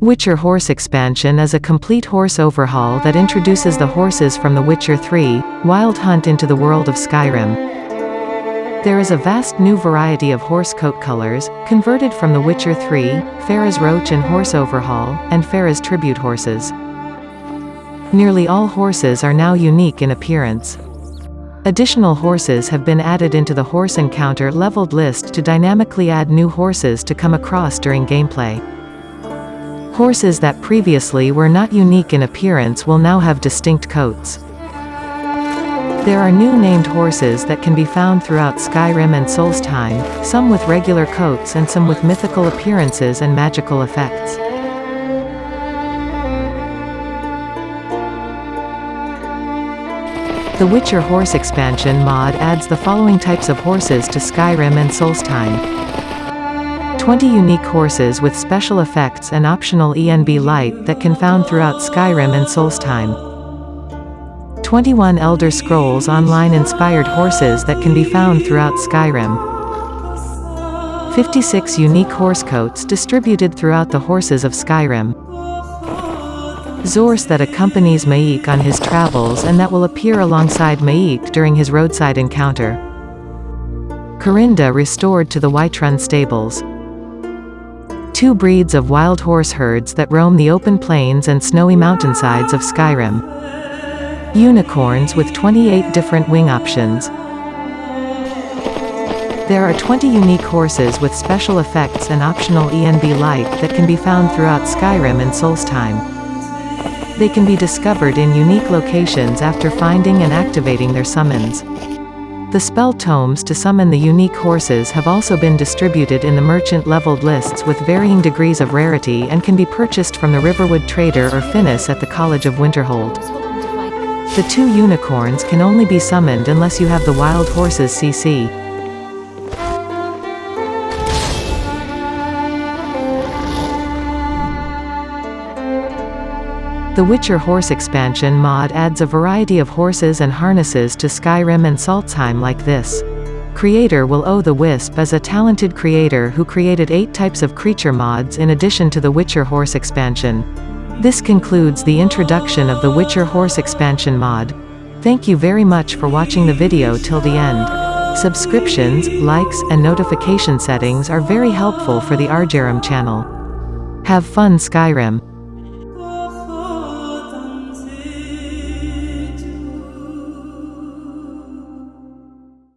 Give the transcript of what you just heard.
Witcher Horse Expansion is a complete horse overhaul that introduces the horses from The Witcher 3, Wild Hunt into the world of Skyrim. There is a vast new variety of horse coat colors, converted from The Witcher 3, Farah's Roach and Horse Overhaul, and Farah's Tribute horses. Nearly all horses are now unique in appearance. Additional horses have been added into the horse encounter leveled list to dynamically add new horses to come across during gameplay. Horses that previously were not unique in appearance will now have distinct coats. There are new named horses that can be found throughout Skyrim and Solstheim, some with regular coats and some with mythical appearances and magical effects. The Witcher Horse expansion mod adds the following types of horses to Skyrim and Solstheim. 20 unique horses with special effects and optional ENB light that can be found throughout Skyrim and Solstheim. 21 Elder Scrolls Online inspired horses that can be found throughout Skyrim. 56 unique horse coats distributed throughout the horses of Skyrim. Zorse that accompanies M'aiq on his travels and that will appear alongside M'aiq during his roadside encounter. Corinda restored to the Whiterun stables. Two breeds of wild horse herds that roam the open plains and snowy mountainsides of Skyrim. Unicorns with 28 different wing options. There are 20 unique horses with special effects and optional ENB light that can be found throughout Skyrim and Solstheim. They can be discovered in unique locations after finding and activating their summons. The spell tomes to summon the unique horses have also been distributed in the merchant leveled lists with varying degrees of rarity and can be purchased from the Riverwood Trader or Phinis at the College of Winterhold. The two unicorns can only be summoned unless you have the wild horses CC. The Witcher Horse expansion mod adds a variety of horses and harnesses to Skyrim and Solstheim like this. Creator will owe the Wisp as a talented creator who created 8 types of creature mods in addition to the Witcher Horse expansion. This concludes the introduction of the Witcher Horse expansion mod. Thank you very much for watching the video till the end. Subscriptions, likes, and notification settings are very helpful for the Arjaram channel. Have fun Skyrim.